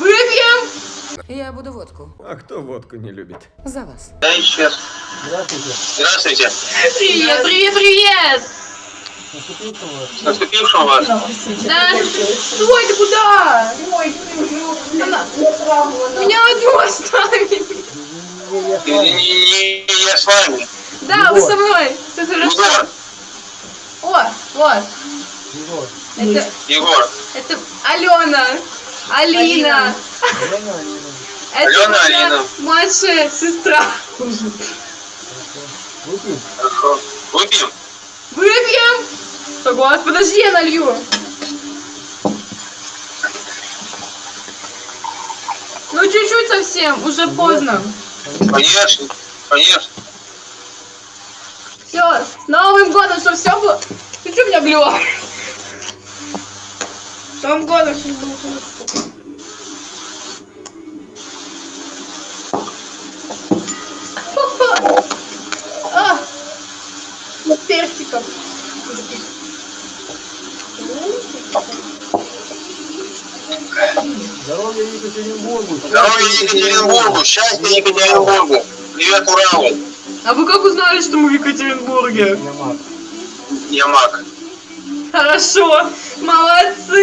Выпьем! Я буду водку. А кто водку не любит? За вас. Да, исчез. Здравствуйте. Здравствуйте. Привет, привет, привет! Наступившим вас. С наступившим вас. Да, стой, ты куда? Она- Меня одну оставили. Не, я с Не, вами. не- не- я с вами. Да, вы со мной. Все хорошо. Егор. О, вот. Егор. Это, Егор. это Алена. Алина. Алена, Алина. Младшая сестра. Выпьем? Хорошо. Выпьем? Выпьем? Согласен. Подожди, я налью. Ну, чуть-чуть совсем, уже поздно. Конечно. Конечно. Все, с Новым годом, чтобы все было... Ты что меня блюла? С Новым годом, чтобы было хорошо. А, с персиком. Здоровья Екатеринбургу. Здоровья Екатеринбургу. Счастья Екатеринбургу. Привет, Уралу. А вы как узнали, что мы в Екатеринбурге? Я маг. Я маг. Хорошо, молодцы.